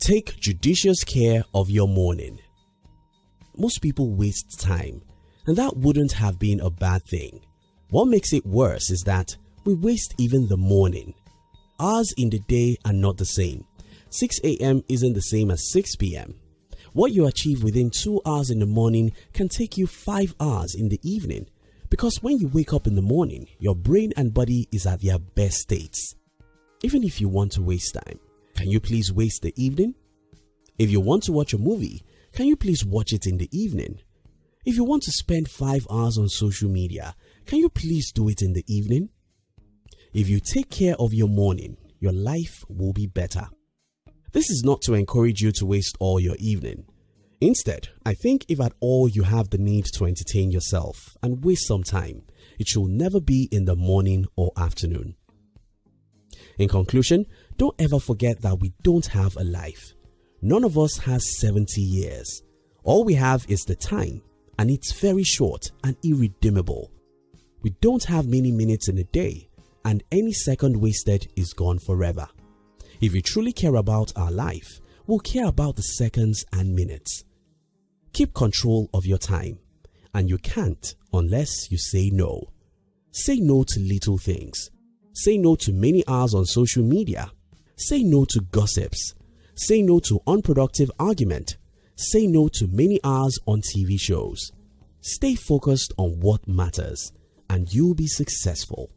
Take judicious care of your morning. Most people waste time, and that wouldn't have been a bad thing. What makes it worse is that we waste even the morning. Hours in the day are not the same. 6 a.m. isn't the same as 6 p.m. What you achieve within 2 hours in the morning can take you 5 hours in the evening because when you wake up in the morning, your brain and body is at their best states. Even if you want to waste time, can you please waste the evening? If you want to watch a movie, can you please watch it in the evening? If you want to spend 5 hours on social media, can you please do it in the evening? If you take care of your morning, your life will be better. This is not to encourage you to waste all your evening. Instead, I think if at all you have the need to entertain yourself and waste some time, it should never be in the morning or afternoon. In conclusion, don't ever forget that we don't have a life. None of us has 70 years. All we have is the time and it's very short and irredeemable. We don't have many minutes in a day and any second wasted is gone forever. If we truly care about our life, we'll care about the seconds and minutes. Keep control of your time and you can't unless you say no. Say no to little things. Say no to many hours on social media. Say no to gossips. Say no to unproductive argument. Say no to many hours on TV shows. Stay focused on what matters and you'll be successful.